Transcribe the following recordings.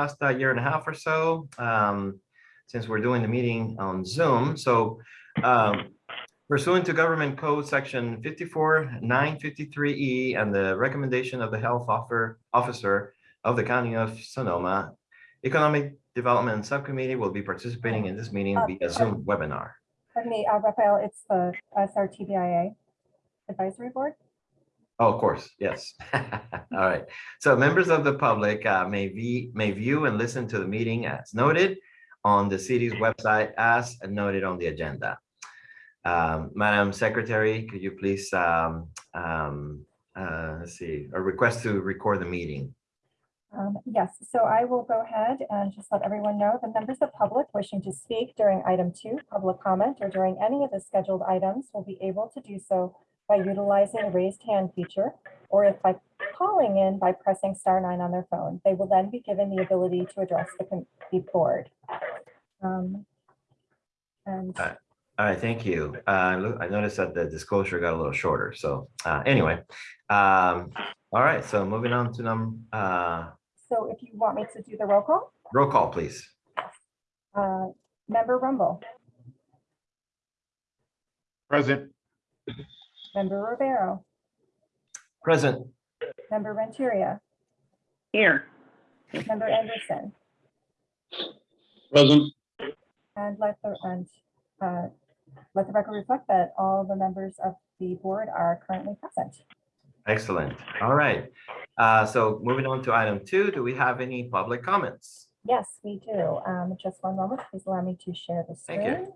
last uh, year and a half or so, um, since we're doing the meeting on Zoom. So um, pursuant to Government Code Section 54953E E and the recommendation of the Health Offer- Officer of the County of Sonoma, Economic Development Subcommittee will be participating in this meeting via Zoom webinar. Pardon me, uh, Raphael, it's the SRTBIA Advisory Board. Oh, of course, yes. All right. So members of the public uh, may be, may view and listen to the meeting as noted on the city's website as noted on the agenda. Um, Madam Secretary, could you please, um, um, uh, let's see, a request to record the meeting? Um, Yes, so I will go ahead and just let everyone know the members of public wishing to speak during item two, public comment, or during any of the scheduled items will be able to do so by utilizing the raised hand feature, or if by calling in by pressing star nine on their phone. They will then be given the ability to address the the board. Um, And Uh, All right, thank you. Uh, I noticed that the disclosure got a little shorter, so uh, anyway. um, All right, so moving on to num, uh, so if you want me to do the roll call, roll call, please. uh, member Rumble, Present. Member Rivero, Present. member Renteria, Here, member Anderson, Present. And let the, and uh, let the record reflect that all the members of the board are currently present. Excellent. All right. Uh, so moving on to item two, do we have any public comments? Yes, we do. Um, Just one moment, please allow me to share the Thank you. screen.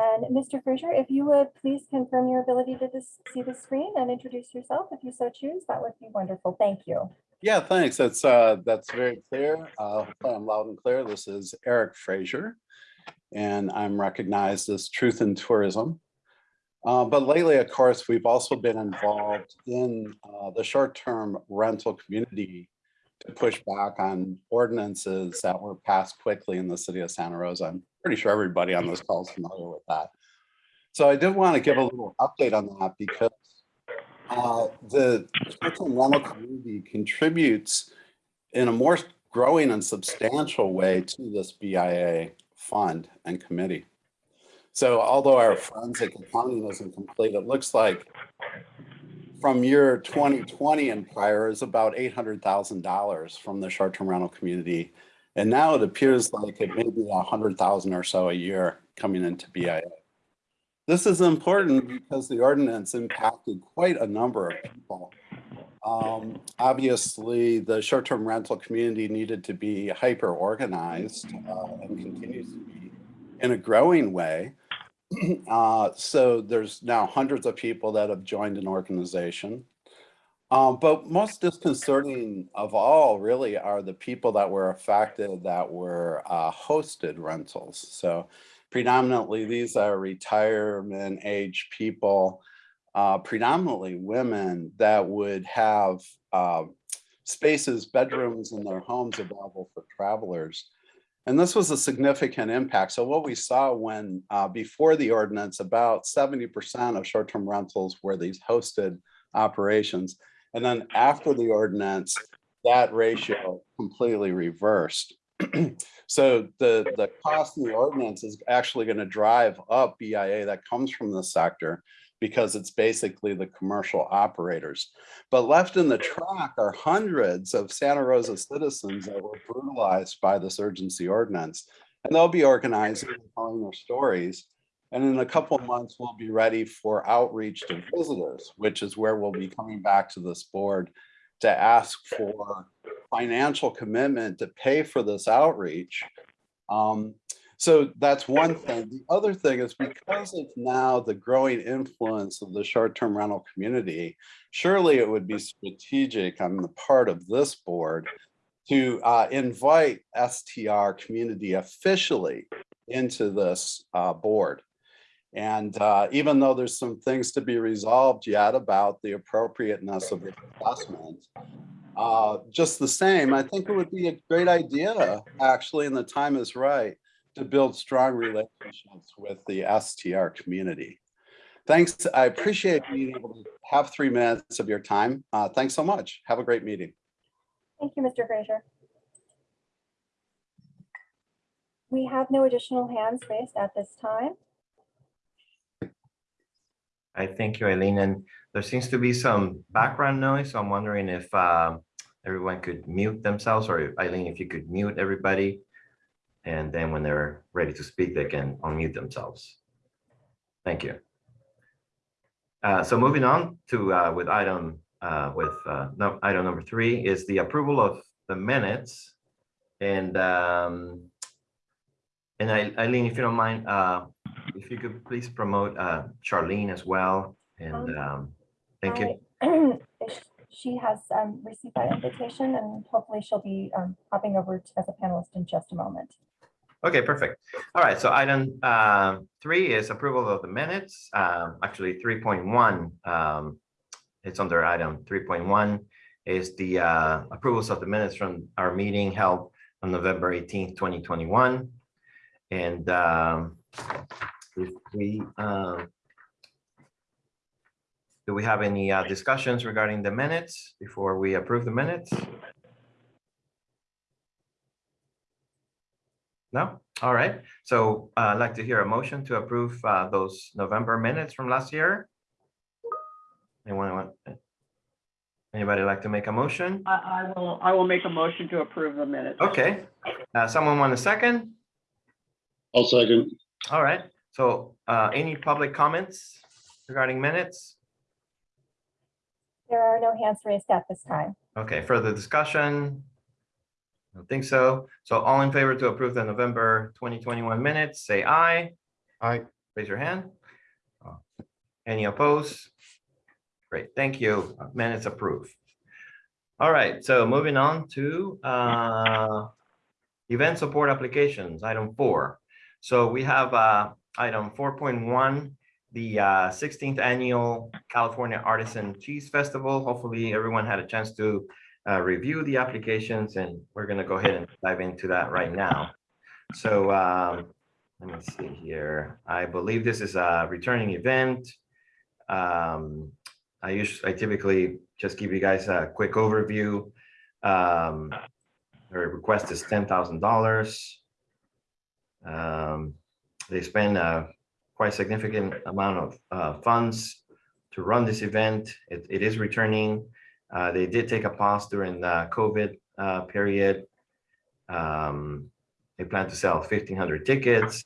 And Mr. Fraser, if you would please confirm your ability to dis- see the screen and introduce yourself if you so choose, that would be wonderful. Thank you. Yeah, thanks. That's, uh, that's very clear. Uh, I'm loud and clear. This is Eric Frazier. And I'm recognized as Truth in Tourism. Uh, but lately, of course, we've also been involved in, uh, the short-term rental community to push back on ordinances that were passed quickly in the city of Santa Rosa. Pretty sure everybody on this call is familiar with that. So I did want to give a little update on that because uh, the short-term rental community contributes in a more growing and substantial way to this BIA fund and committee. So although our forensic accounting isn't complete, it looks like from year 2020 and prior is about $800,000 from the short-term rental community. And now it appears like it may be 100,000 or so a year coming into BIA. This is important because the ordinance impacted quite a number of people. Um, obviously, the short-term rental community needed to be hyper-organized uh, and continues to be in a growing way. Uh, so there's now hundreds of people that have joined an organization. Um, but most disconcerting of all really are the people that were affected that were uh, hosted rentals. So predominantly these are retirement age people, uh, predominantly women that would have uh, spaces, bedrooms in their homes available for travelers. And this was a significant impact. So what we saw when uh, before the ordinance, about 70% of short-term rentals were these hosted operations. And then after the ordinance, that ratio completely reversed. so the, the cost of the ordinance is actually going to drive up BIA that comes from the sector because it's basically the commercial operators. But left in the track are hundreds of Santa Rosa citizens that were brutalized by this urgency ordinance. And they'll be organizing and telling their stories. And in a couple of months, we'll be ready for outreach to visitors, which is where we'll be coming back to this board to ask for financial commitment to pay for this outreach. Um, so that's one thing. The other thing is because of now the growing influence of the short-term rental community, surely it would be strategic on the part of this board to uh, invite STR community officially into this uh, board. And uh, even though there's some things to be resolved yet about the appropriateness of the assessment, uh, just the same, I think it would be a great idea, actually, and the time is right, to build strong relationships with the STR community. Thanks. I appreciate being able to have three minutes of your time. Uh, Thanks so much. Have a great meeting. Thank you, Mr. Frazier. We have no additional hands raised at this time. I thank you, Eileen, and there seems to be some background noise, so I'm wondering if um, everyone could mute themselves, or Eileen, if you could mute everybody. And then when they're ready to speak, they can unmute themselves. Thank you. Uh, So moving on to uh, with item, uh, with uh, no, item number three is the approval of the minutes. And um, and Eileen, if you don't mind, uh, if you could please promote uh, Charlene as well. And um, thank you. She has um, received that invitation and hopefully she'll be um, popping over to- as a panelist in just a moment. Okay, perfect. All right, so item uh, three is approval of the minutes. Um, Actually, three point one, it's under item three point one is the uh, approvals of the minutes from our meeting held on November eighteenth, twenty twenty-one. And um, if we, um, do we have any uh, discussions regarding the minutes before we approve the minutes? No? All right. So uh, I'd like to hear a motion to approve uh, those November minutes from last year. Anyone want? Anybody like to make a motion? I, I will, I will make a motion to approve the minutes. Okay. Uh, Someone want a second? I'll second. All right. So uh, any public comments regarding minutes? There are no hands raised at this time. Okay, further discussion? I don't think so. So all in favor to approve the November 2021 minutes, say aye. Aye. Raise your hand. Any opposed? Great, thank you. Minutes approved. All right, so moving on to uh, event support applications, item four. So we have uh, item 4.1, the uh, 16th Annual California Artisan Cheese Festival. Hopefully, everyone had a chance to uh, review the applications, and we're going to go ahead and dive into that right now. So um, let me see here. I believe this is a returning event. Um, I usually, I typically just give you guys a quick overview. Um, request is ten thousand dollars. They spend a quite significant amount of uh, funds to run this event. It, it is returning. Uh, they did take a pause during the COVID uh, period. Um, they plan to sell fifteen hundred tickets.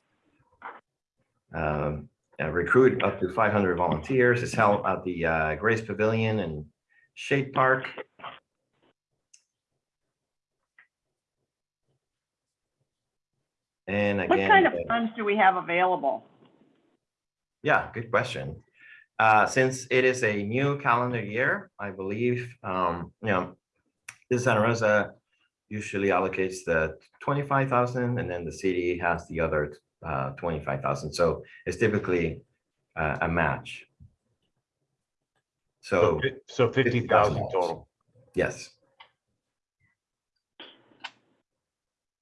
Um, uh, recruit up to five hundred volunteers. It's held at the uh, Grace Pavilion and Shade Park. And What again. kind of uh, funds do we have available? Yeah, good question. Uh, since it is a new calendar year, I believe, um, you know, the Santa Rosa usually allocates the twenty-five thousand and then the city has the other uh, twenty-five thousand. So it's typically uh, a match. So, So, fi- fifty thousand $50,000. total. yes,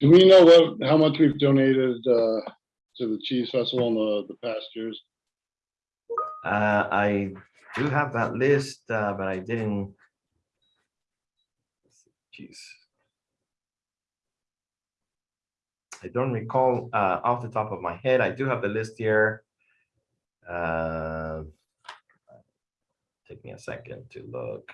Do we know what, how much we've donated uh, to the cheese festival in the, the past years? uh, I do have that list, uh, but I didn't. Jeez. I don't recall uh, off the top of my head. I do have the list here. Uh, Take me a second to look.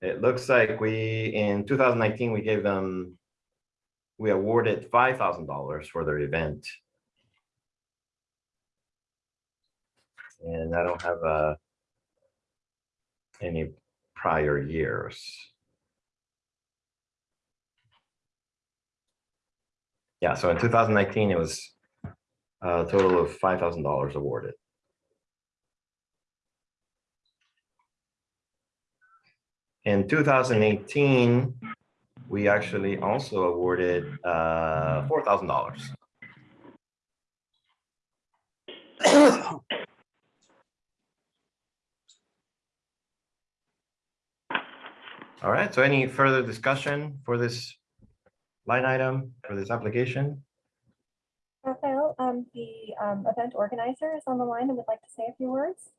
It looks like we, in two thousand nineteen, we gave them, we awarded five thousand dollars for their event. And I don't have uh any prior years. Yeah, so in two thousand nineteen, it was a total of five thousand dollars awarded. In two thousand eighteen, we actually also awarded uh four thousand dollars. All right, so any further discussion for this line item, for this application? Raphael, um, the, um, event organizer is on the line and would like to say a few words.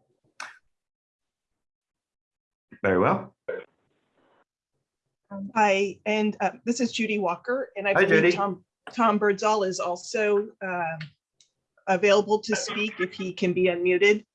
Very well. Um, Hi, and uh, this is Judy Walker, and I Hi, Judy. believe Tom, Tom Birdsall is also um, available to speak if he can be unmuted.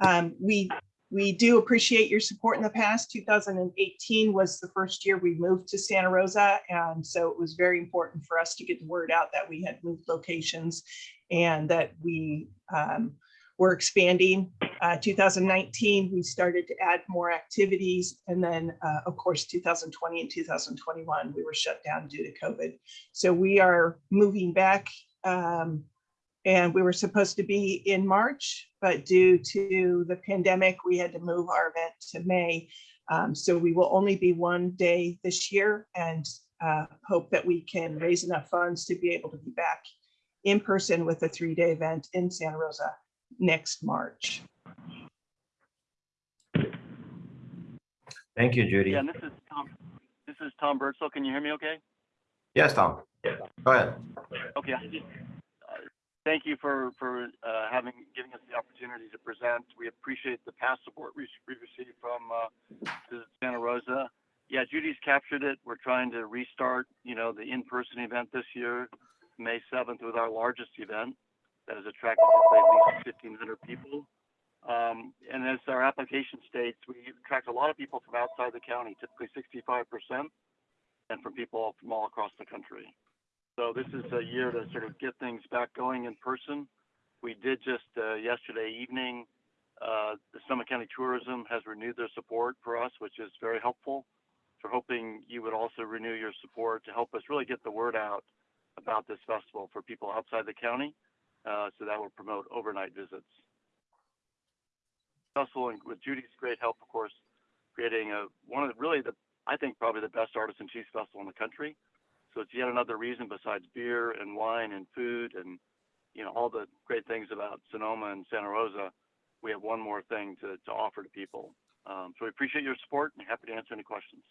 Um, We, we do appreciate your support in the past. 2018 was the first year we moved to Santa Rosa, and so it was very important for us to get the word out that we had moved locations and that we um, were expanding. Uh, 2019, we started to add more activities. And then, uh, of course, 2020 and 2021, we were shut down due to COVID. So we are moving back. um, and we were supposed to be in March, but due to the pandemic, we had to move our event to May. Um, so we will only be one day this year and uh, hope that we can raise enough funds to be able to be back in person with a three-day event in Santa Rosa next March. Thank you, Judy. Yeah, and this is Tom, this is Tom Birdsall. Can you hear me okay? Yes, Tom. Go ahead. Okay, uh, thank you for, for, uh, having, giving us the opportunity to present. We appreciate the past support we we received from, uh, Santa Rosa. Yeah, Judy's captured it. We're trying to restart, you know, the in-person event this year, May seventh with our largest event that has attracted at least fifteen hundred people. Um, and as our application states, we attract a lot of people from outside the county, typically sixty-five percent, and from people from all across the country. So this is a year to sort of get things back going in person. We did just uh, yesterday evening. Uh, the Sonoma County Tourism has renewed their support for us, which is very helpful. So we're hoping you would also renew your support to help us really get the word out about this festival for people outside the county. Uh, so that will promote overnight visits. And with Judy's great help, of course, creating a one of the really the I think probably the best artisan cheese festival in the country. So it's yet another reason besides beer and wine and food and you know all the great things about Sonoma and Santa Rosa. We have one more thing to, to offer to people. Um, so we appreciate your support and happy to answer any questions.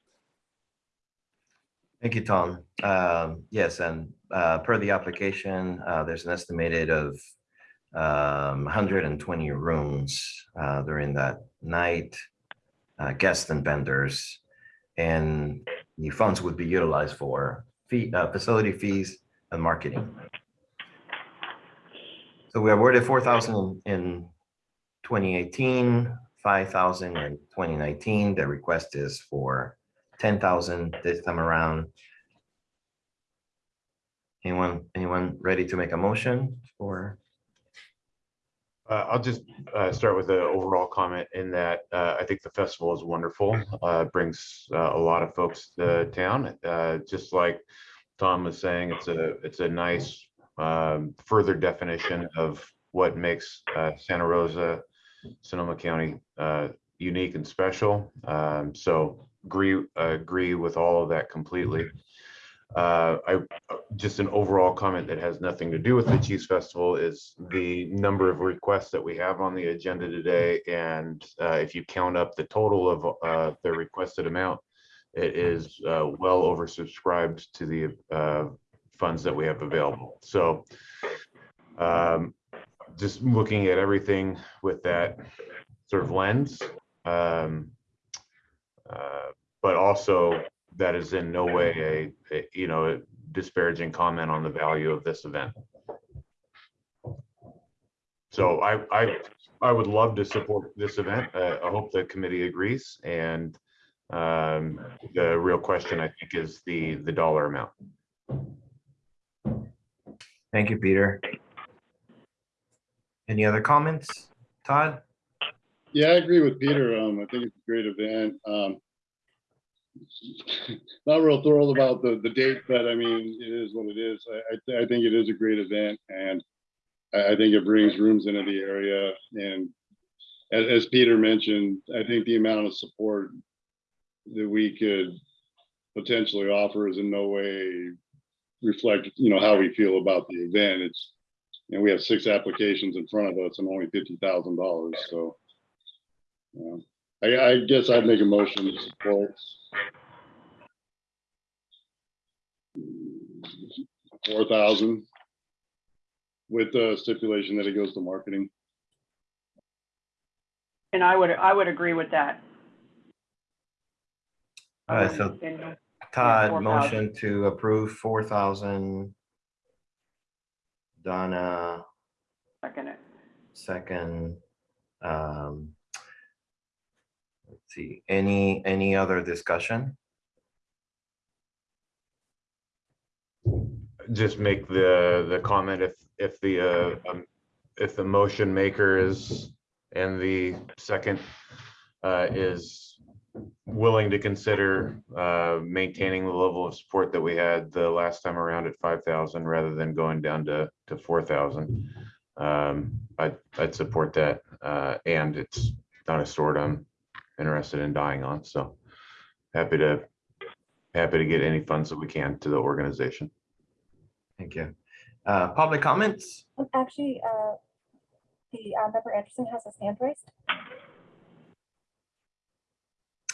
Thank you, Tom. Um, Yes, and uh, per the application, uh, there's an estimated of um, 120 rooms uh, during that night, uh, guests and vendors. And the funds would be utilized for fee, uh, facility fees and marketing. So we awarded 4,000 in 2018, 5,000 in 2019. The request is for ten thousand this time around. Anyone, anyone ready to make a motion for? Uh, I'll just uh, start with an overall comment in that uh, I think the festival is wonderful. Uh, brings uh, a lot of folks to town. Uh, just like Tom was saying, it's a it's a nice um, further definition of what makes Santa Rosa, Sonoma County unique and special. Um, so agree agree with all of that completely. Uh, I just an overall comment that has nothing to do with the Cheese Festival is the number of requests that we have on the agenda today. And uh, if you count up the total of uh, the requested amount, it is uh, well oversubscribed to the uh, funds that we have available. So um, just looking at everything with that sort of lens. Um, uh, but also that is in no way a, a, you know, a disparaging comment on the value of this event. So I, I, I would love to support this event. Uh, I hope the committee agrees. And um, the real question, I think, is the, the dollar amount. Thank you, Peter. Any other comments? Todd? Yeah, I agree with Peter. Um, I think it's a great event. Um, not real thrilled about the, the date, but I mean, it is what it is. I, I, I think it is a great event and I, I think it brings rooms into the area. And as, as Peter mentioned, I think the amount of support that we could potentially offer is in no way reflect, you know, how we feel about the event. It's, you know, we have six applications in front of us and only fifty thousand dollars, so. I, I guess I'd make a motion to support. Four thousand. With the stipulation that it goes to marketing. And I would, I would agree with that. All right, so And- Todd, 4,000. motion to approve four thousand. Donna, Second it. second. Um. Let's see, any, any other discussion? just make the, the comment if, if the, uh, um, if the motion maker is, and the second uh, is willing to consider uh, maintaining the level of support that we had the last time around at five thousand rather than going down to, to four thousand. Um, I'd, I'd support that, uh, and it's not a sword I'm interested in dying on, so happy to, happy to get any funds that we can to the organization. Thank you. Uh, public comments? Um, Actually, uh, the uh, member Anderson has his hand raised.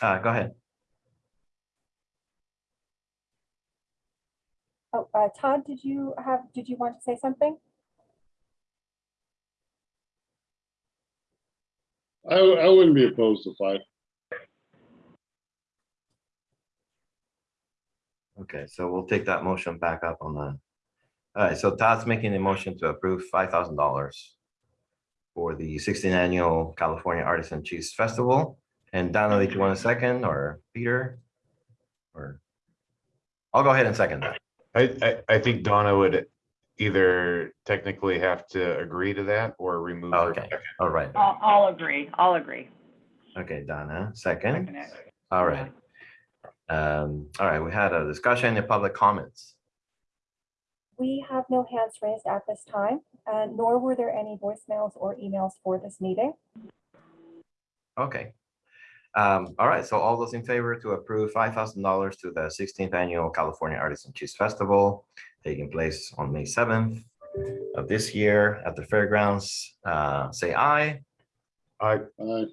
Uh, go ahead. Oh, uh, Todd, did you have, did you want to say something? I, I wouldn't be opposed to five. Okay, so we'll take that motion back up on the. All right, so Todd's making a motion to approve five thousand dollars for the sixteenth annual California Artisan Cheese Festival. And Donna, did you want a second or Peter? Or? I'll go ahead and second that. I, I, I think Donna would either technically have to agree to that or remove. her. Okay, all right. I'll, I'll agree. I'll agree. Okay, Donna, second. Second it. All right. Um, all right, we had a discussion in public comments. We have no hands raised at this time, uh, nor were there any voicemails or emails for this meeting. Okay. Um, all right, so all those in favor to approve five thousand dollars to the sixteenth annual California Artisan Cheese Festival taking place on May seventh of this year at the fairgrounds, uh, say aye. I, Aye.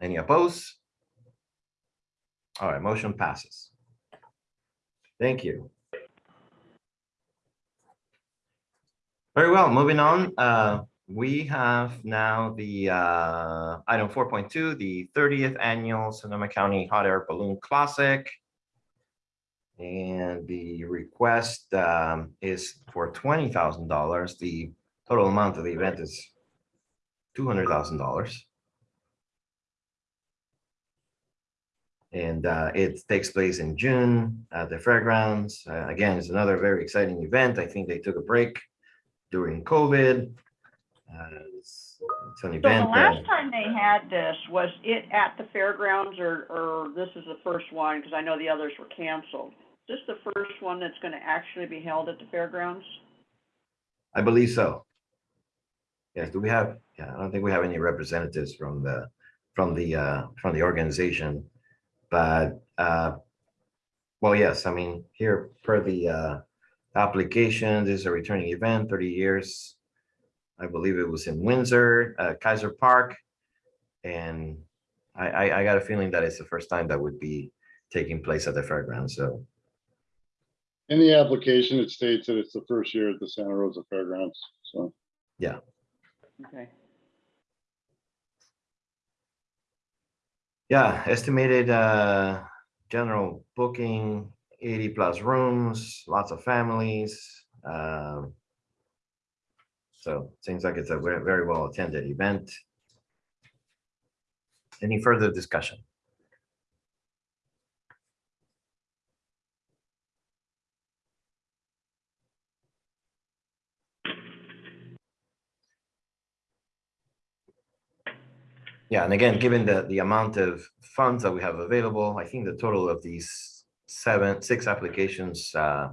Any opposed? All right, motion passes. Thank you. Very well, moving on. Uh, we have now the uh, item 4.2, the 30th annual Sonoma County Hot Air Balloon Classic. And the request um, is for $20,000. The total amount of the event is $200,000. And uh, it takes place in June at the fairgrounds. Uh, Again, it's another very exciting event. I think they took a break during COVID. Uh, It's it's an So the last that- time they had this, was it at the fairgrounds or, or this is the first one? Because I know the others were canceled. Is this the first one that's gonna actually be held at the fairgrounds? I believe so. Yes, do we have, yeah, I don't think we have any representatives from the, from the, uh, from the organization. But, uh, well, yes, I mean, here per the, uh, application, this is a returning event, thirty years. I believe it was in Windsor, uh, Keiser Park. And I, I, I got a feeling that it's the first time that would be taking place at the fairgrounds, so. In the application, it states that it's the first year at the Santa Rosa Fairgrounds, so. Yeah. Okay. Yeah, estimated uh general booking, eighty plus rooms, lots of families. um, So seems like it's a very well attended event. Any further discussion? Yeah, and again, given the, the amount of funds that we have available, I think the total of these seven, six applications uh,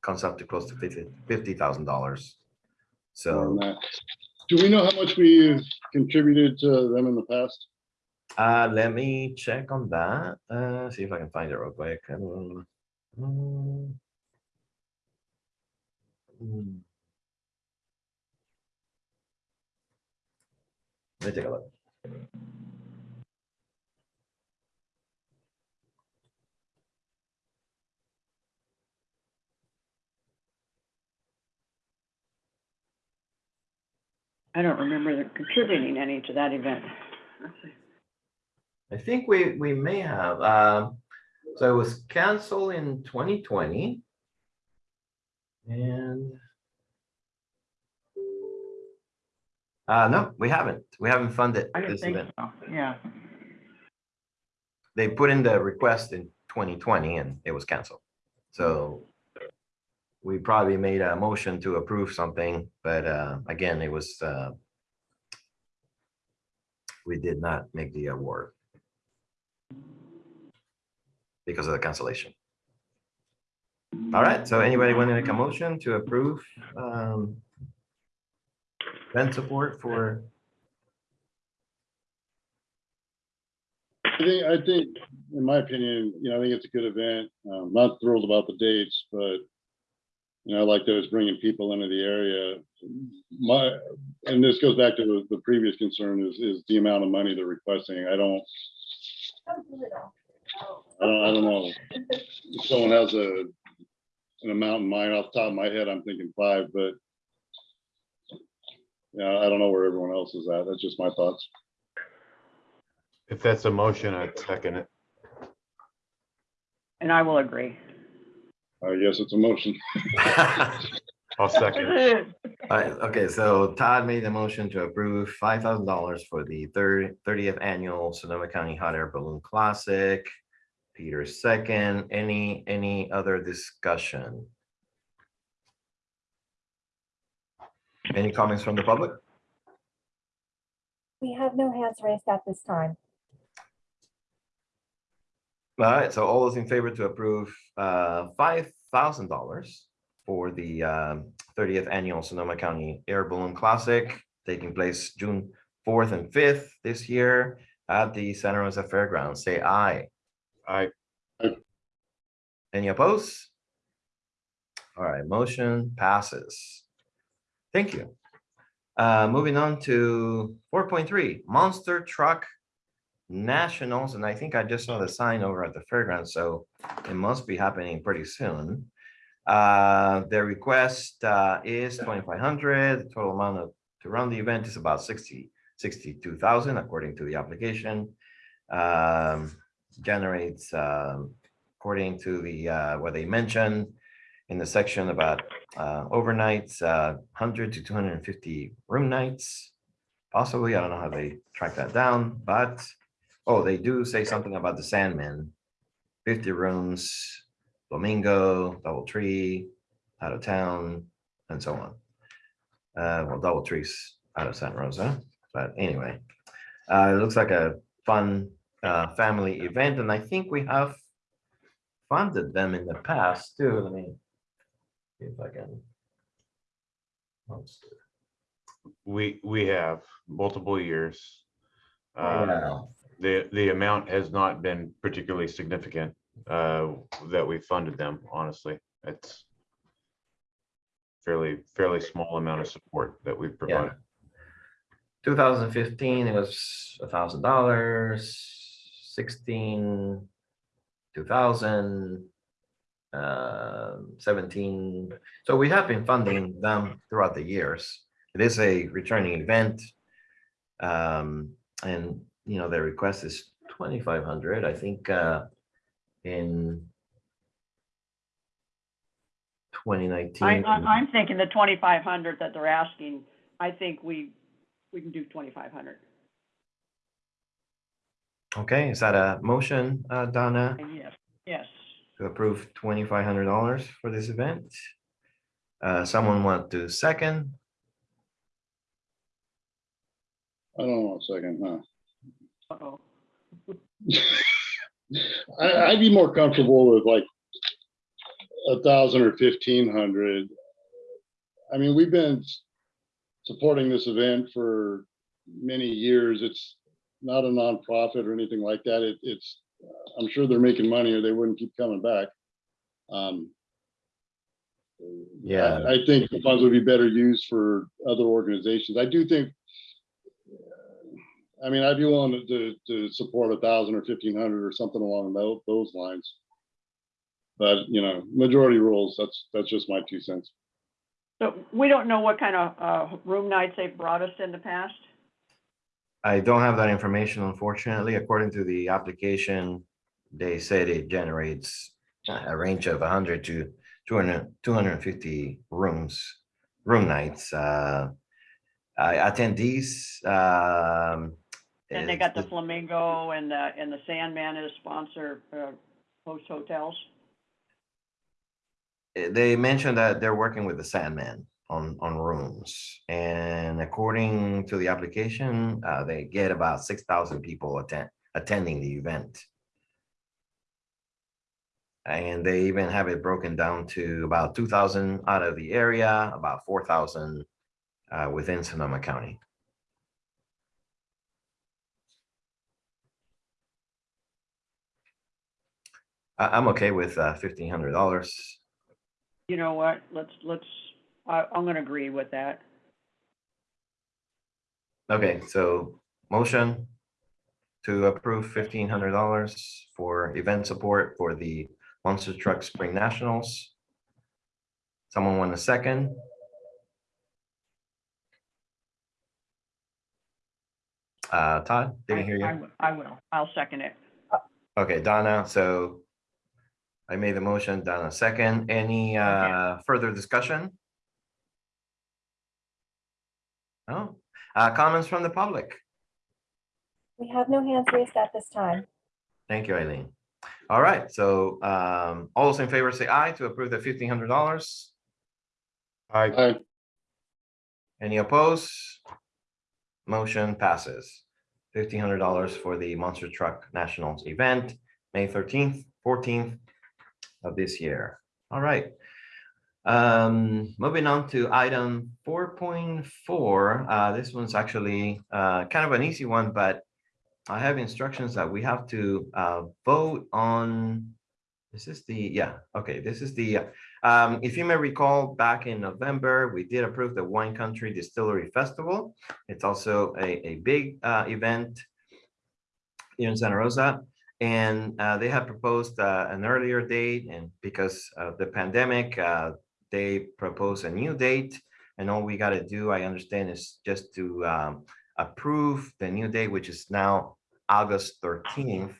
comes up to close to fifty, fifty thousand dollars. So. Do we know how much we contributed to them in the past? uh, let me check on that, uh, see if I can find it real quick. Um, mm. Let me take a look. I don't remember contributing any to that event. I think we, we may have, um, so it was canceled in twenty twenty. And Uh, no, we haven't. We haven't funded I didn't this think event. so, yeah. They put in the request in twenty twenty and it was canceled. So. We probably made a motion to approve something, but, uh, again, it was, uh. We did not make the award. Because of the cancellation. All right, so anybody want to make a motion to approve, um. Event support for, I think, I think, in my opinion, you know, I think it's a good event. Um, not thrilled about the dates, but you know, I like that it's bringing people into the area. My, and this goes back to the, the previous concern is, is the amount of money they're requesting. I don't, I don't, I don't know. If someone has a, an amount in mind off the top of my head, I'm thinking five, but yeah, I don't know where everyone else is at. That's just my thoughts. If that's a motion, I'd second it. And I will agree. I guess it's a motion. I'll second. it. Alright, okay, so Todd made the motion to approve five thousand dollars for the third, thirtieth annual Sonoma County Hot Air Balloon Classic. Peter second, any, any other discussion? Any comments from the public? We have no hands raised at this time. Alright, so all those in favor to approve uh five thousand dollars for the um thirtieth annual Sonoma County Air Balloon Classic taking place June fourth and fifth this year at the Santa Rosa Fairgrounds, say aye. I, Any opposed? All right, motion passes. Thank you. Uh, moving on to four point three, Monster Truck Nationals, and I think I just saw the sign over at the fairgrounds, so it must be happening pretty soon. Uh, their request uh is twenty-five hundred, the total amount of, to run the event is about 60 62,000 according to the application. Um, generates, um, according to the, uh, what they mentioned in the section about, uh, overnights, uh, hundred to two hundred and fifty room nights. Possibly, I don't know how they track that down, but, oh, they do say something about the Sandman. Fifty rooms, Flamingo, Double Tree, out of town, and so on. Uh, well, Double Trees out of Santa Rosa, but anyway. Uh, it looks like a fun, uh, family event, and I think we have funded them in the past too. Let me see if I can. we, we have multiple years. Uh. The, the amount has not been particularly significant uh, that we funded them, honestly. It's fairly, fairly small amount of support that we've provided. Two thousand fifteen, it was a thousand dollars, sixteen, two uh, seventeen. So we have been funding them throughout the years. It is a returning event. Um, and, you know, their request is twenty-five hundred, I think, uh, in 2019. I, I'm thinking the twenty-five hundred that they're asking, I think we, we can do twenty-five hundred. Okay, is that a motion, uh, Donna? Yes, yes. To approve twenty-five hundred dollars for this event. Uh, someone want to second? I don't know, a second, huh? Uh-oh. I, I'd be more comfortable with like a thousand or fifteen hundred. I mean, we've been supporting this event for many years. It's not a nonprofit or anything like that. It, it's, I'm sure they're making money or they wouldn't keep coming back. Um, Yeah. I I think the funds would be better used for other organizations. I do think. I mean, I'd be willing to, to, to support a thousand or fifteen hundred or something along those, those lines. But, you know, majority rules, that's, that's just my two cents. So we don't know what kind of, uh, room nights they've brought us in the past? I don't have that information unfortunately. According to the application, they said it generates a range of hundred to 200 250 rooms, room nights. Uh, attendees, um. And they got the Flamingo and the, and the Sandman as sponsor, uh, host hotels. They mentioned that they're working with the Sandman on, on rooms. And according to the application, uh, they get about six thousand people attend, attending the event. And they even have it broken down to about two thousand out of the area, about four thousand uh, within Sonoma County. I'm okay with uh, fifteen hundred dollars. You know what, let's, let's, I, I'm gonna agree with that. Okay, so motion to approve fifteen hundred dollars for event support for the Monster Truck Spring Nationals. Someone want a second? Uh, Todd, didn't hear I- I you. w- I will, I'll second it. Okay, Donna, so I made the motion, Donna second. Any uh further discussion? No, uh, comments from the public? We have no hands raised at this time. Thank you, Eileen. All right, so um, all those in favor say aye to approve the fifteen hundred dollars. I, I, Any opposed? Motion passes. Fifteen hundred dollars for the Monster Truck Nationals event, May thirteenth, fourteenth of this year. All right. Um, moving on to item four point four, uh, this one's actually uh, kind of an easy one, but I have instructions that we have to uh, vote on. This is the, yeah, okay, this is the, um, if you may recall, back in November, we did approve the Wine Country Distillery Festival. It's also a, a big uh, event here in Santa Rosa. And uh, they had proposed uh, an earlier date and because of the pandemic, uh, they propose a new date. And all we got to do, I understand, is just to um, approve the new date, which is now August 13th.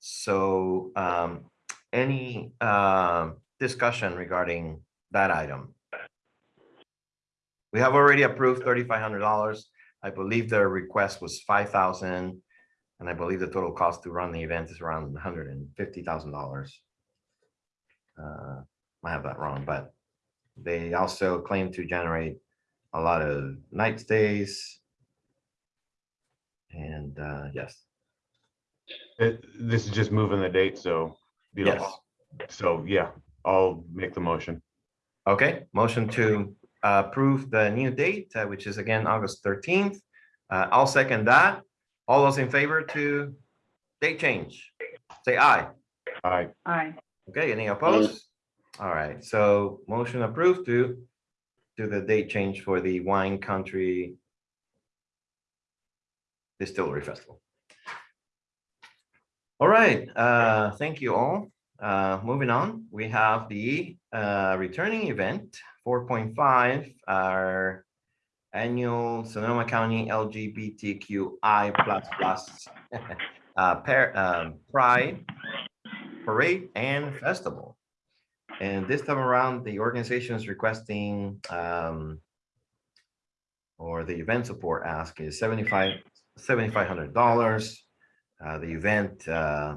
So um, any um, discussion regarding that item? We have already approved thirty-five hundred dollars. I believe their request was five thousand. And I believe the total cost to run the event is around hundred and fifty thousand dollars. Uh, I have that wrong, but they also claim to generate a lot of night stays. And uh, yes, it- this is just moving the date, so, you yes. know, so, yeah, I'll make the motion. Okay, motion to uh, approve the new date, uh, which is again, August thirteenth. Uh, I'll second that. All those in favor to date change, say aye. I, Aye. Okay, any opposed? All right, so motion approved to do the date change for the Wine Country Distillery Festival. All right, uh, thank you all. Uh, moving on, we have the uh, returning event, four point five, our annual Sonoma County LGBTQI plus plus uh, um, Pride Parade and Festival. And this time around, the organization is requesting um, or the event support ask is seventy-five, seventy-five hundred dollars. Uh, the event, uh,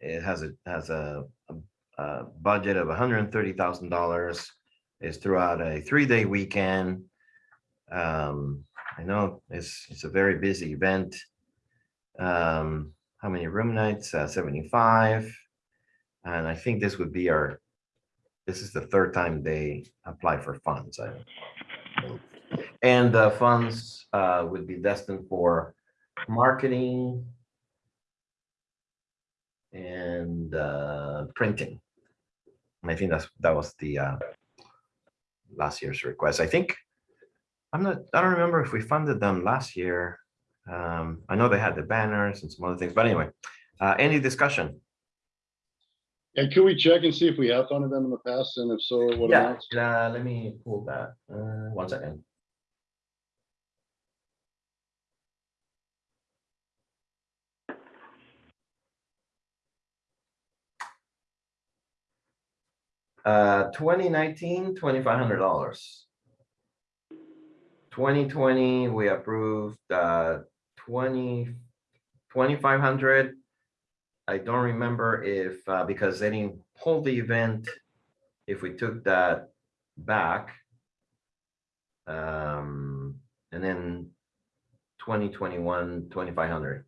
it has a, has a, a- a budget of hundred and thirty thousand dollars. Is throughout a three-day weekend. Um, I know it's, it's a very busy event. Um, how many room nights? Uh, seventy-five. And I think this would be our, this is the third time they apply for funds. And the funds uh, would be destined for marketing and uh, printing. I think that's, that was the uh, last year's request. I think, I'm not, I don't remember if we funded them last year. Um, I know they had the banners and some other things, but anyway, uh, any discussion? And could we check and see if we have funded them in the past, and if so, what amount? Yeah, amounts? uh, let me pull that, uh, one second. Uh, 2019, 2500 hundred dollars. Twenty twenty, we approved, uh, twenty, twenty-five hundred. I don't remember if, uh, because they didn't hold the event, if we took that back. Um, and then 2021, 2500.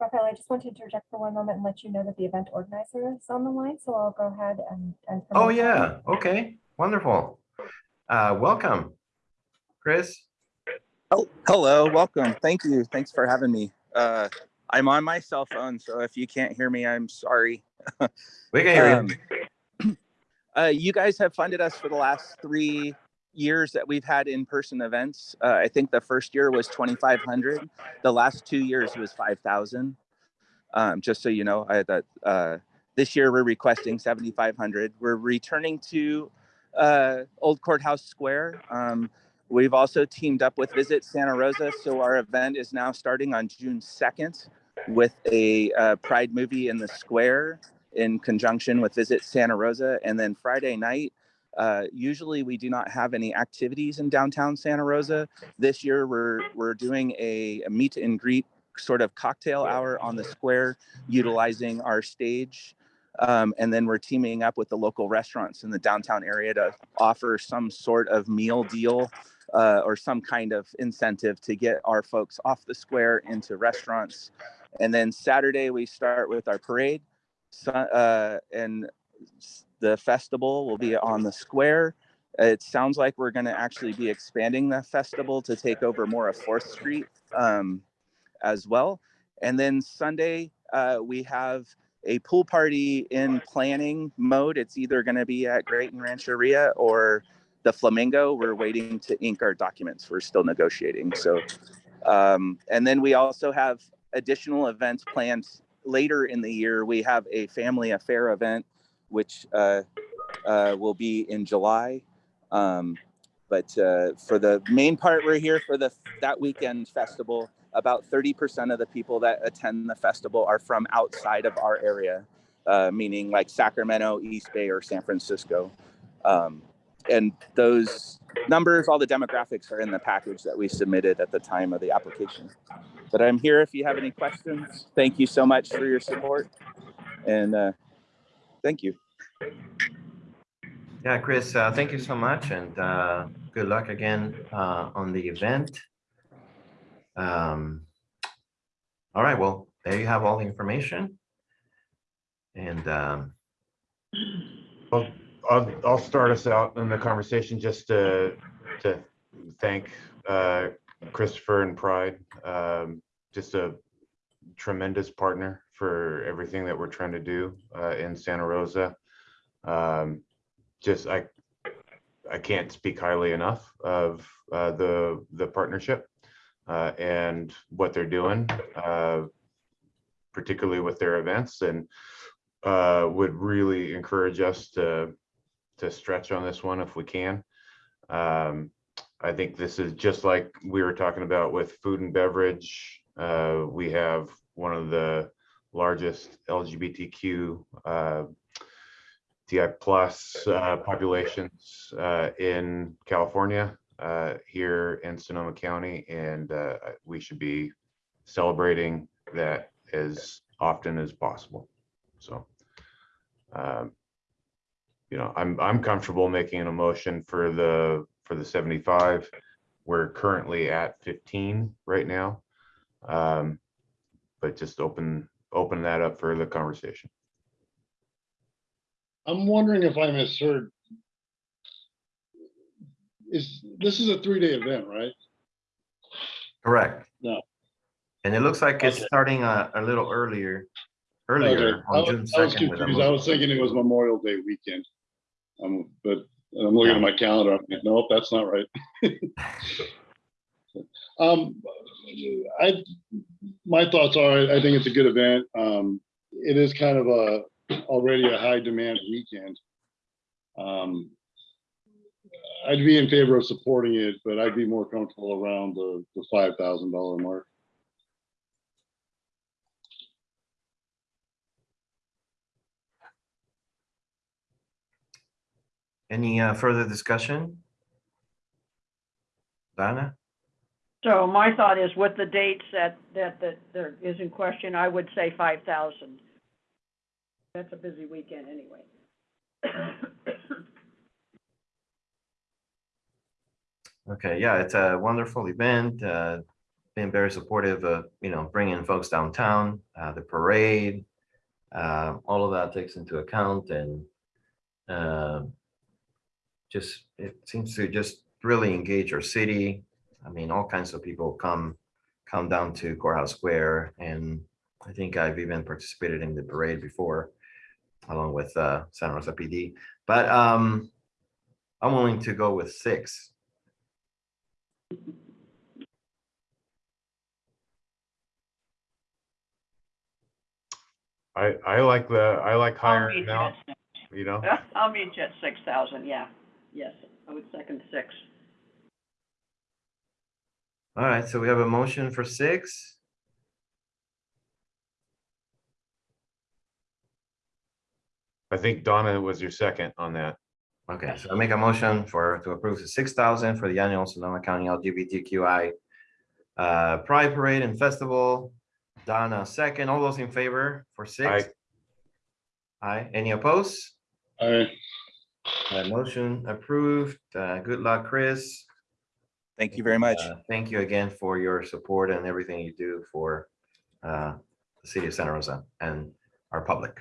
Rafael, I just want to interject for one moment and let you know that the event organizer is on the line, so I'll go ahead and. and Oh, that. yeah, okay, wonderful. Uh, welcome. Chris, Oh, hello, welcome. Thank you. Thanks for having me. Uh, I'm on my cell phone, so if you can't hear me, I'm sorry. we can hear you. Um, uh, you guys have funded us for the last three years that we've had in-person events. Uh, I think the first year was 2,500. The last two years was 5,000. Um, just so you know, I that uh, this year we're requesting 7,500. We're returning to uh, Old Courthouse Square. Um, We've also teamed up with Visit Santa Rosa, so our event is now starting on June 2nd with a uh, Pride movie in the square in conjunction with Visit Santa Rosa. And then Friday night, uh, usually we do not have any activities in downtown Santa Rosa. This year, we're we're doing a, a meet and greet sort of cocktail hour on the square, utilizing our stage. Um, and then we're teaming up with the local restaurants in the downtown area to offer some sort of meal deal uh, or some kind of incentive to get our folks off the square into restaurants. And then Saturday, we start with our parade. So, uh, and the festival will be on the square. It sounds like we're going to actually be expanding the festival to take over more of Fourth Street um, as well. And then Sunday, uh, we have a pool party in planning mode. It's either going to be at Graton Rancheria or the Flamingo. We're waiting to ink our documents. We're still negotiating. So, um, and then we also have additional events planned later in the year. We have a family affair event, which uh, uh, will be in July. Um, but uh, for the main part, we're here for the that weekend festival. About 30% of the people that attend the festival are from outside of our area, uh, meaning like Sacramento, East Bay, or San Francisco. Um, and those numbers, all the demographics are in the package that we submitted at the time of the application. But I'm here if you have any questions. Thank you so much for your support. And uh, thank you. Yeah, Chris, uh, thank you so much and, uh, good luck again, uh, on the event. Um, all right, well, there you have all the information. And, um, Well, I'll, I'll start us out in the conversation just to, to thank uh, Christopher and Pride. um, Just a tremendous partner for everything that we're trying to do uh, in Santa Rosa. Um, Just, I, I can't speak highly enough of uh, the, the partnership uh, and what they're doing, uh, particularly with their events and uh, would really encourage us to to stretch on this one if we can. Um, I think this is just like we were talking about with food and beverage. Uh, we have one of the largest LGBTQ uh, TI plus uh, populations uh, in California, uh, here in Sonoma County, and uh, we should be celebrating that as often as possible. So, um, you know, I'm, I'm comfortable making an emotion for the, for the 75. We're currently at 15 right now. Um, but just open, open that up for the conversation. I'm wondering if I misheard. Is, this is a three-day event, right? correct. No. And it looks like it's Okay. starting a, a little earlier, Okay, earlier I on June was I was second. with confused. I was thinking it was Memorial Day weekend. Um, but I'm looking at my calendar. I'm like, nope, that's not right. Um, I, my thoughts are, I think it's a good event. Um, it is kind of a, already a high demand weekend. Um, I'd be in favor of supporting it, but I'd be more comfortable around the, the five thousand dollar mark. Any uh, further discussion? Donna? So my thought is with the dates that, that, that there is in question, I would say five thousand. That's a busy weekend anyway. Okay, yeah, it's a wonderful event, uh, been very supportive of, you know, bringing folks downtown, uh, the parade. Uh, all of that takes into account and, uh, just, it seems to just really engage our city. I mean, all kinds of people come, come down to Courthouse Square and I think I've even participated in the parade before along with, uh, Santa Rosa PD, but, um, I'm willing to go with six. I, I like the, I like higher meet you amount, you know? I'll meet you at six thousand, yeah, yes, I would second six. All right, so we have a motion for six. I think Donna was your second on that. Okay, so I make a motion for, to approve the six thousand for the annual Sonoma County LGBTQI uh, Pride Parade and Festival. Donna, second. All those in favor for six? Aye. Aye. Any opposed? I, Uh, motion approved. Uh, good luck, Chris. Thank you very much. Uh, Thank you again for your support and everything you do for uh, the city of Santa Rosa and our public.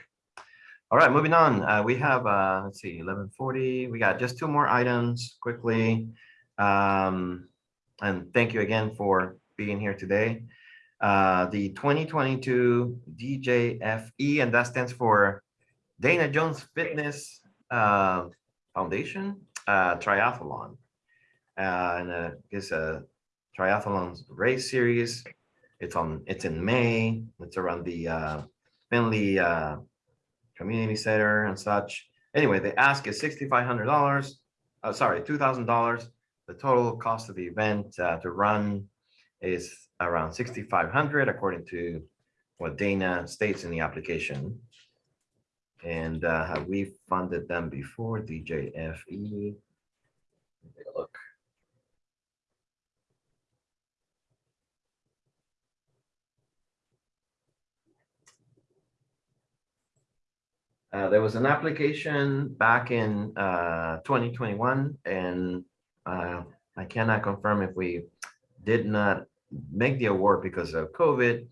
All right, moving on. Uh, We have, uh, let's see, eleven forty. We got just two more items quickly. Um, And thank you again for being here today. Uh, The twenty twenty-two DJFE, and that stands for Dana Jones Fitness uh, Foundation uh, Triathlon. And uh, it's a triathlon race series. It's on, it's in May. It's around the uh, Finley uh, Community Center and such. Anyway, the ask is sixty-five hundred dollars. Uh, sorry, two thousand dollars. The total cost of the event uh, to run is around sixty-five hundred according to what Dana states in the application. And uh, we funded them before DJFE? Look. Uh, there was an application back in uh, 2021 and uh, I cannot confirm if we did not make the award because of COVID,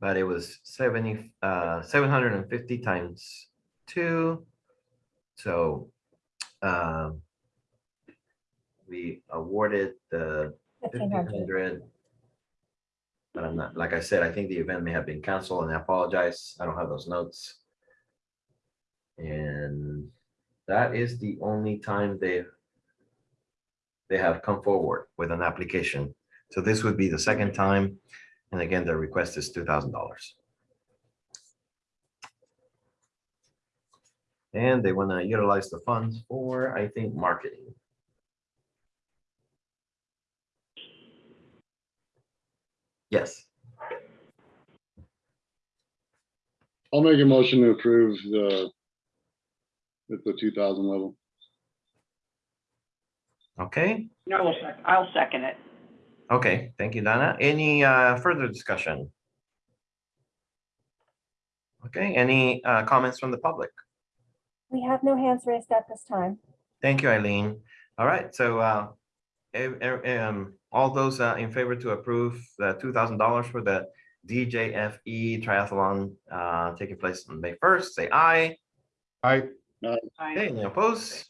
but it was 70, uh, 750 times two. So um, we awarded the 1500 but I'm not, like I said, I think the event may have been canceled and I apologize. I don't have those notes. And that is the only time they they have come forward with an application. So this would be the second time. And again, the request is $2,000. And they want to utilize the funds for, I think, marketing. Yes, I'll make a motion to approve the at the two thousand level. okay, No, I'll sec- I'll second it. okay, thank you, Donna. Any uh further discussion? Okay, any uh comments from the public? We have no hands raised at this time. Thank you, Eileen. All right, so uh, ev- ev- um, all those uh, in favor to approve the two thousand dollars for the DJFE triathlon uh, taking place on May first, say aye. Aye. Okay, any opposed?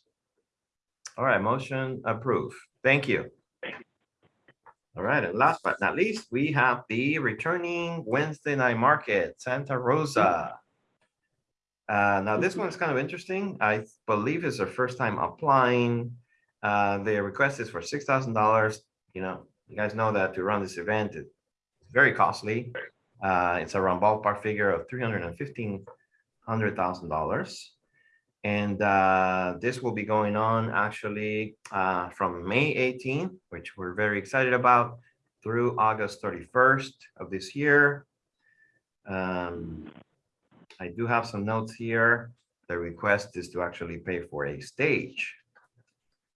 All right, motion approved. Thank you. All right, and last but not least, we have the returning Wednesday night market, Santa Rosa. Uh, now this one is kind of interesting. I believe it's their first time applying. Uh, their request is for six thousand dollars. You know, you guys know that to run this event, it's very costly. Uh, it's around ballpark figure of three hundred and fifteen hundred thousand dollars. And uh, this will be going on actually uh, from May 18, which we're very excited about, through August 31st of this year. Um, I do have some notes here. The request is to actually pay for a stage.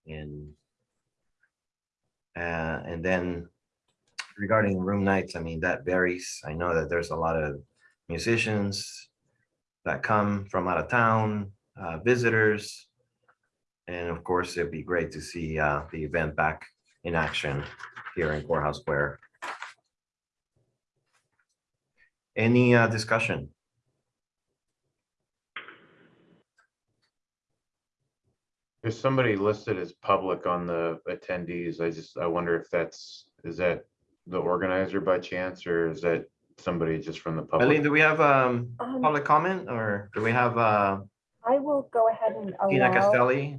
And uh, and then regarding room nights, I mean, that varies. I know that there's a lot of musicians that come from out of town, uh, visitors. And of course, it'd be great to see uh, the event back in action here in Courthouse Square. Any uh, discussion? There's somebody listed as public on the attendees. I just, I wonder if that's, is that the organizer by chance, or is that somebody just from the Eileen, public? do we have um, Um, public comment or do we have uh, I will go ahead and Tina allow, Castelli?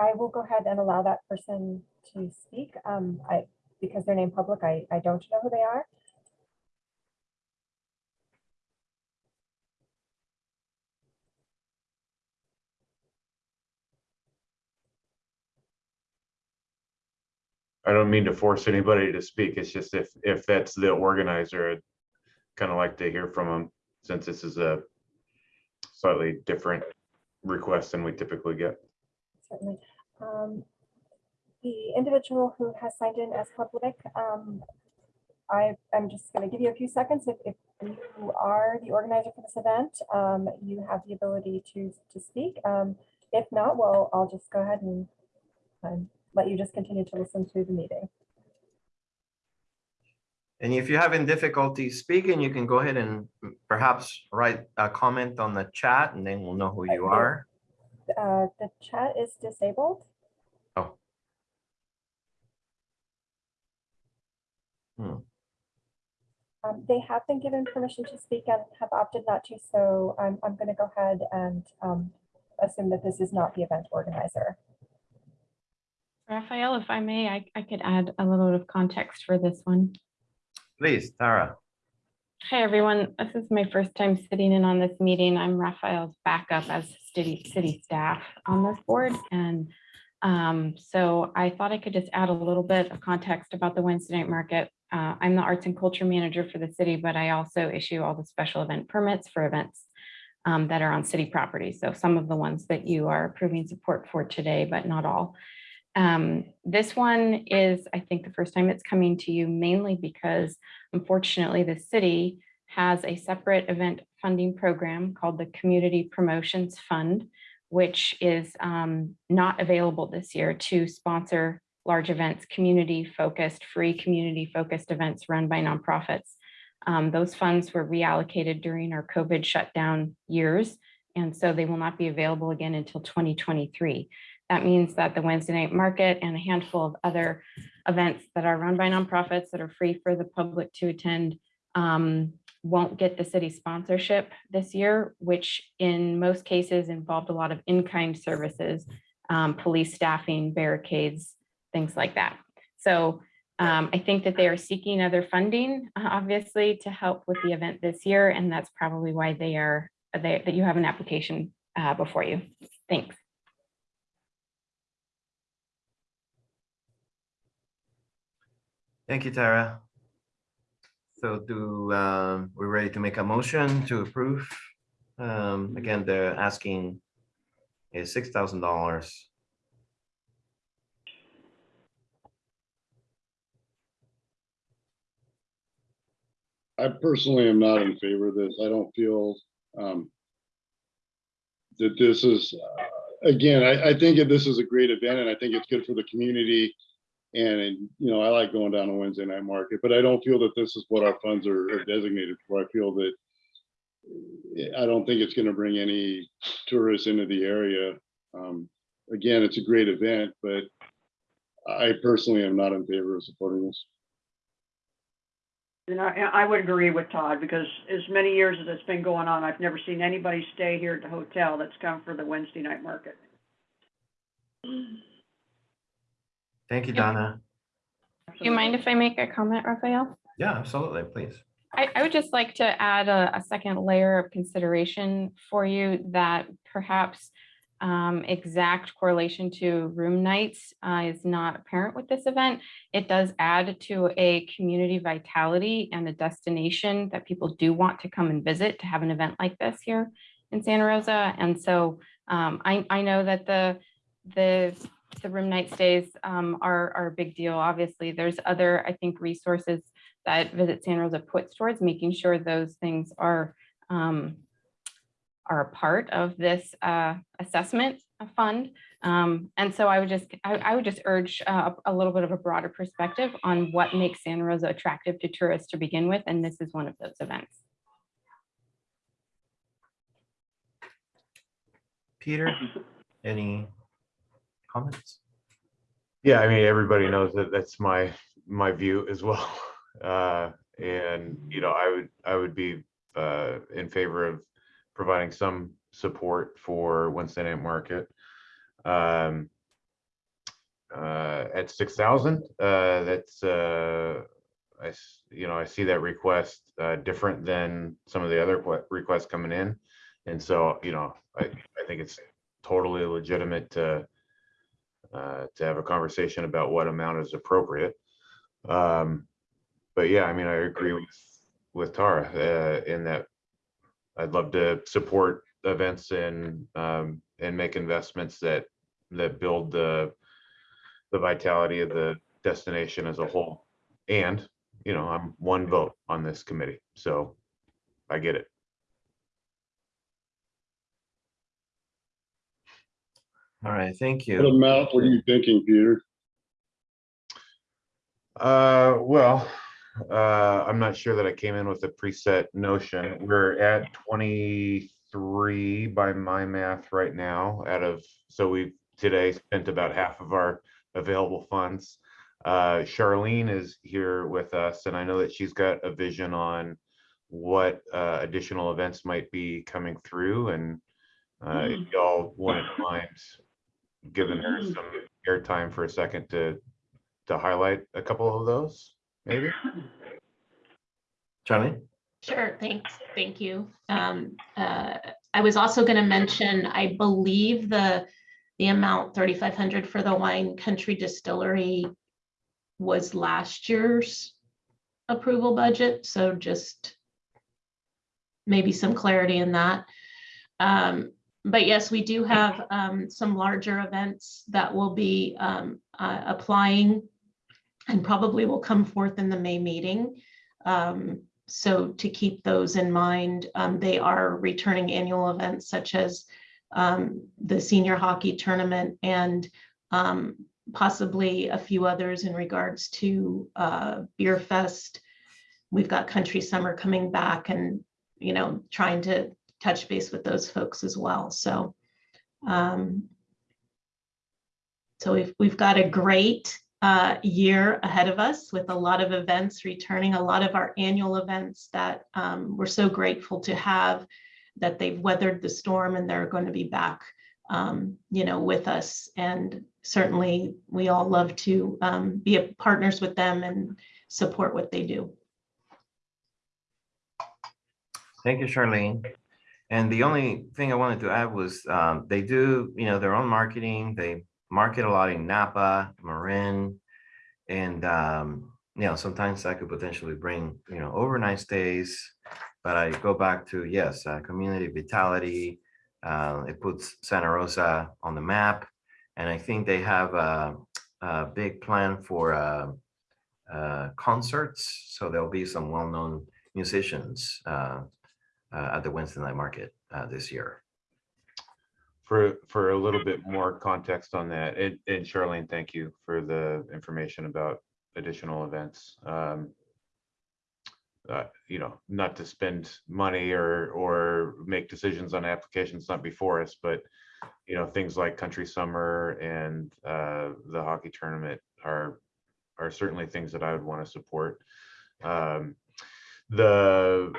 I will go ahead and allow that person to speak. Um, I, because they're named public, I, I don't know who they are. I don't mean to force anybody to speak. It's just if, if that's the organizer, I'd kind of like to hear from them since this is a slightly different request than we typically get. Certainly. Um, The individual who has signed in as public, um, I, I'm just going to give you a few seconds. If, if you are the organizer for this event, um, you have the ability to, to speak. Um, If not, well, I'll just go ahead and um, let you just continue to listen to the meeting. And if you're having difficulty speaking, you can go ahead and perhaps write a comment on the chat and then we'll know who you are. Uh, The chat is disabled. Oh. Hmm. Um, They have been given permission to speak and have opted not to, so I'm, I'm going to go ahead and um, assume that this is not the event organizer. Raphael, if I may, I, I could add a little bit of context for this one. Please, Tara. Hi, everyone. This is my first time sitting in on this meeting. I'm Raphael's backup as city, city staff on this board. And um, so I thought I could just add a little bit of context about the Wednesday night market. Uh, I'm the arts and culture manager for the city, but I also issue all the special event permits for events um, that are on city property. So some of the ones that you are approving support for today, but not all. Um, this one is, I think, the first time it's coming to you mainly because unfortunately the city has a separate event funding program called the Community Promotions Fund, which is um, not available this year to sponsor large events, community focused, free community focused events run by nonprofits. Um, those funds were reallocated during our COVID shutdown years, and so they will not be available again until 2023. That means that the Wednesday night market and a handful of other events that are run by nonprofits that are free for the public to attend um, won't get the city sponsorship this year, which in most cases involved a lot of in-kind services, um, police staffing, barricades, things like that. So um, I think that they are seeking other funding, obviously, to help with the event this year, and that's probably why they are, they- that you have an application uh, before you. Thanks. Thank you, Tara. So do, um, we're ready to make a motion to approve? Um, again, they're asking is six thousand dollars. I personally am not in favor of this. I don't feel um, that this is, uh, again, I, I think that this is a great event and I think it's good for the community. And, you know, I like going down to Wednesday night market, but I don't feel that this is what our funds are are designated for. I feel that I don't think it's going to bring any tourists into the area. Um, Again, it's a great event, but I personally am not in favor of supporting this. And I, I would agree with Todd, because as many years as it's been going on, I've never seen anybody stay here at the hotel that's come for the Wednesday night market. Thank you, Donna. Do you mind if I make a comment, Raphael? Yeah, absolutely, please. I, I would just like to add a, a second layer of consideration for you that perhaps um, exact correlation to room nights uh, is not apparent with this event. It does add to a community vitality and a destination that people do want to come and visit to have an event like this here in Santa Rosa. And so um, I, I know that the, the, the room night stays um, are, are a big deal. Obviously, there's other, I think, resources that Visit San Rosa puts towards making sure those things are um, are a part of this uh, assessment fund. Um, and so I would just I, I would just urge uh, a little bit of a broader perspective on what makes Santa Rosa attractive to tourists to begin with, and this is one of those events. Peter, any comments? Yeah, I mean, everybody knows that that's my, my view as well. Uh, and, you know, I would, I would be, uh, in favor of providing some support for Wednesday night market. Um, uh, at six thousand, uh, that's, uh, I, you know, I see that request, uh, different than some of the other requests coming in. And so, you know, I, I think it's totally legitimate to, uh, to have a conversation about what amount is appropriate. Um, but yeah, I mean, I agree with, with Tara, uh, in that I'd love to support events and, um, and make investments that, that build the, the vitality of the destination as a whole. And, you know, I'm one vote on this committee, so I get it. All right, thank What you. amount were you thinking, Peter? Uh, well, uh, I'm not sure that I came in with a preset notion. We're at twenty-three by my math right now out of, so we've today spent about half of our available funds. Uh, Charlene is here with us and I know that she's got a vision on what, uh, additional events might be coming through and, uh, if y'all wouldn't mind giving her some airtime for a second to, to highlight a couple of those, maybe? Charlie? Sure, thanks, thank you. Um, uh, I was also gonna mention, I believe the, the amount thirty-five hundred for the wine country distillery was last year's approval budget, so just maybe some clarity in that. Um, but yes, we do have, um, some larger events that will be, um, uh, applying and probably will come forth in the May meeting. Um, so to keep those in mind, um, they are returning annual events such as um, the senior hockey tournament and um, possibly a few others in regards to uh, Beer Fest. We've got Country Summer coming back and, you know, trying to touch base with those folks as well. So um, so we've, we've got a great uh, year ahead of us with a lot of events returning, a lot of our annual events that um, we're so grateful to have that they've weathered the storm and they're going to be back, um, you know, with us. And certainly we all love to um, be a- partners with them and support what they do. Thank you, Charlene. And the only thing I wanted to add was, um, they do, you know, their own marketing, they market a lot in Napa, Marin. And, um, you know, sometimes that could potentially bring, you know, overnight stays. But I go back to, yes, uh, community vitality. Uh, it puts Santa Rosa on the map. And I think they have a, a big plan for, uh, uh, concerts. So there'll be some well-known musicians, uh, at the Wednesday night market uh, this year. For, for a little bit more context on that, and, and Charlene, thank you for the information about additional events. Um, uh, you know, not to spend money or, or make decisions on applications not before us, but, you know, things like Country Summer and, uh, the hockey tournament are, are certainly things that I would want to support. Um, the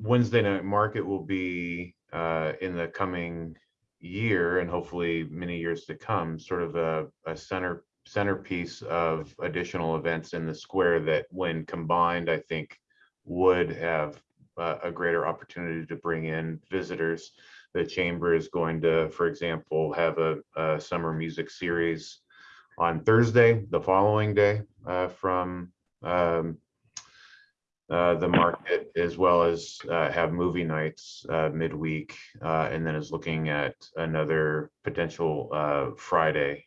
Wednesday night market will be, uh, in the coming year and hopefully many years to come, sort of a, a center centerpiece of additional events in the square that when combined, I think would have uh, a greater opportunity to bring in visitors. The chamber is going to, for example, have a, a summer music series on Thursday, the following day, uh, from um, uh, the market, as well as uh, have movie nights uh, midweek, uh, and then is looking at another potential uh, Friday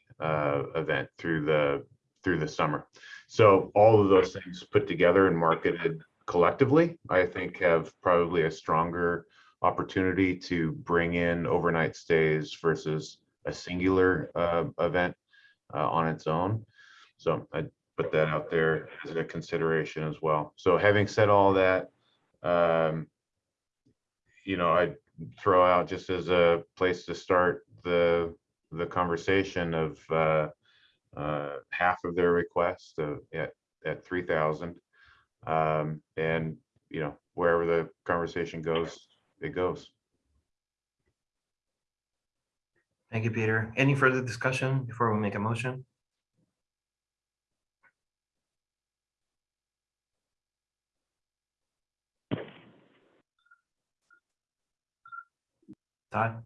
event through the through the summer. So all of those things put together and marketed collectively, I think have probably a stronger opportunity to bring in overnight stays versus a singular event on its own. So I put that out there as a consideration as well. So having said all that, um, you know, I throw out just as a place to start the the conversation of uh, uh, half of their request uh, at at three thousand, um, and you know wherever the conversation goes, it goes. Thank you, Peter. Any further discussion before we make a motion? Todd?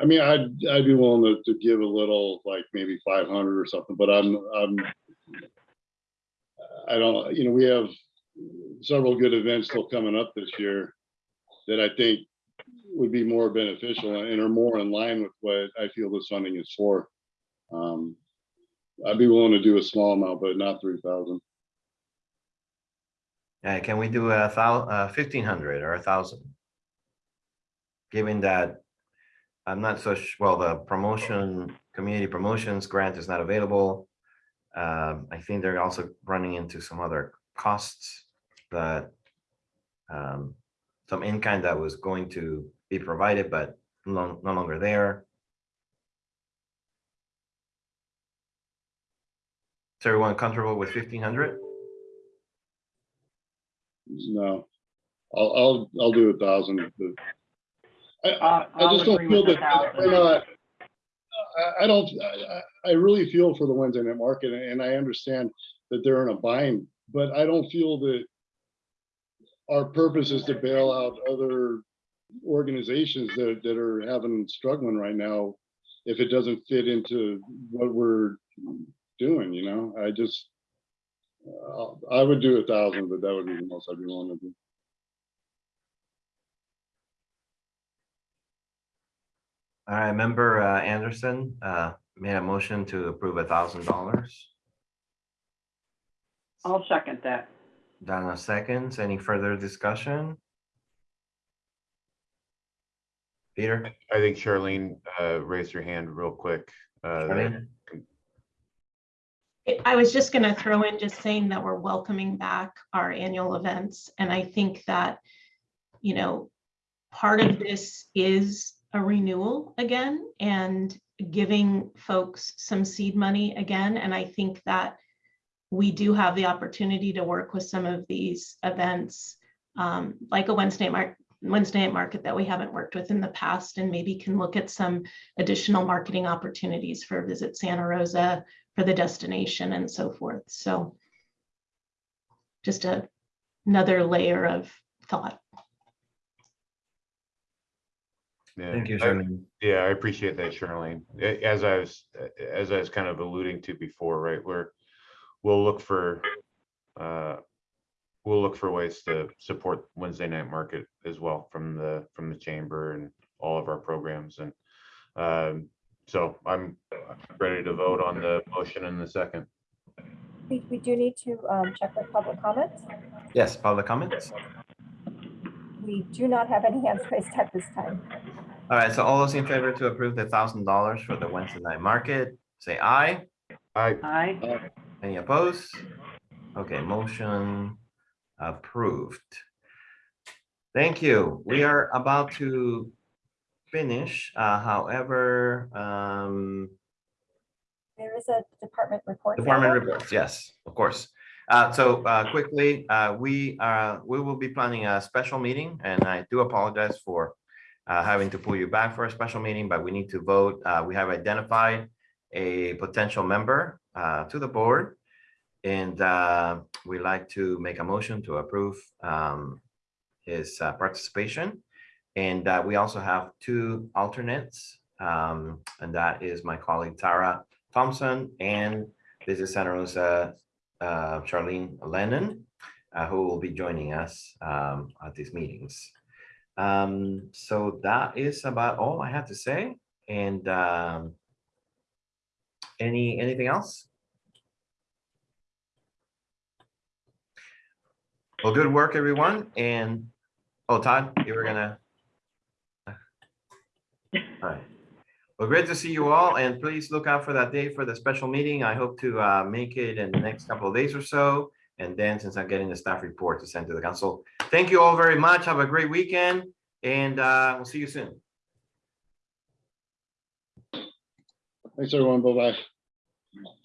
I mean, I'd, I'd be willing to, to give a little, like maybe five hundred or something, but I'm, I'm. I don't, you know, we have several good events still coming up this year that I think would be more beneficial and are more in line with what I feel this funding is for. Um, I'd be willing to do a small amount, but not three thousand. Uh, can we do a uh, fifteen hundred or a thousand? Given that I'm not so, well, the promotion, community promotions grant is not available. Um, I think they're also running into some other costs that um, some in-kind that was going to be provided, but no, no longer there. Is everyone comfortable with fifteen hundred? No, I'll, I'll, I'll do a thousand. I, I, Uh, I just don't feel that, thousand. not, I, I don't, I, I- I really feel for the Wednesday night market and I understand that they're in a bind, but I don't feel that our purpose is to bail out other organizations that, that are having, struggling right now if it doesn't fit into what we're doing, you know, I just, I would do a thousand, but that would be the most I'd be willing to do. All right, member uh, Anderson uh, made a motion to approve a thousand dollars. I'll second that. Donna seconds. Any further discussion? Peter? I think Charlene uh, raised her hand real quick. uh, Charlene? I- was just going to throw in just saying that we're welcoming back our annual events. And I think that, you know, part of this is a renewal again and giving folks some seed money again. And I think that we do have the opportunity to work with some of these events, um, like a Wednesday mark, Wednesday night market that we haven't worked with in the past, and maybe can look at some additional marketing opportunities for Visit Santa Rosa, for the destination and so forth. So just a, another layer of thought. yeah, Thank you, I- Yeah, I appreciate that, Charlene. As I was, as I was kind of alluding to before, right, we're, we'll look for, uh, we'll look for ways to support Wednesday night market as well from the, from the chamber and all of our programs and, um, so I'm ready to vote on the motion in the second. We, we do need to um, check with public comments. Yes, public comments? We do not have any hands raised at this time. All right, so all those in favor to approve the thousand dollars for the Wednesday night market, say aye. I, Aye. Any opposed? Okay, motion approved. Thank you. We are about to finish, uh, however, um, There is a department report. Department reports, yes, of course. Uh, so, uh, quickly, uh, we, uh, we will be planning a special meeting and I do apologize for uh, having to pull you back for a special meeting, but we need to vote. Uh, We have identified a potential member uh, to the board. And uh, we like to make a motion to approve um, his uh, participation. And uh, we also have two alternates, um, and that is my colleague Tara Thompson and this is Santa Rosa uh, Charlene Lennon, uh, who will be joining us um, at these meetings. Um, So that is about all I have to say. And um, any, anything else? Well, good work, everyone. And, oh, Todd, you were gonna. All right. Well, great to see you all, and please look out for that day for the special meeting. I hope to uh, make it in the next couple of days or so. And then since I'm getting the staff report to send to the council. Thank you all very much. Have a great weekend, and uh, we'll see you soon. Thanks, everyone. Bye-bye.